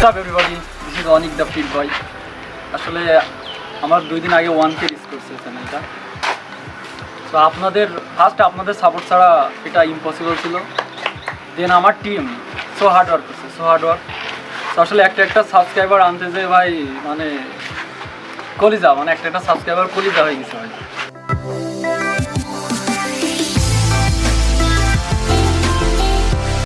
This is Anik the fit boy আসলে আমার দুই দিন আগে ওয়ান কে রিস করছে চ্যানেলটা তো আপনাদের ফার্স্ট আপনাদের সাপোর্ট ছাড়া এটা ইম্পসিবল ছিল। দেন আমার টিম সো হার্ড ওয়ার্ক করছে সো হার্ড ওয়ার্ক তো আসলে একটা একটা সাবস্ক্রাইবার আনতে যে ভাই মানে কলিজা মানে একটা একটা সাবস্ক্রাইবার কলিজা হয়ে গেছে ভাই।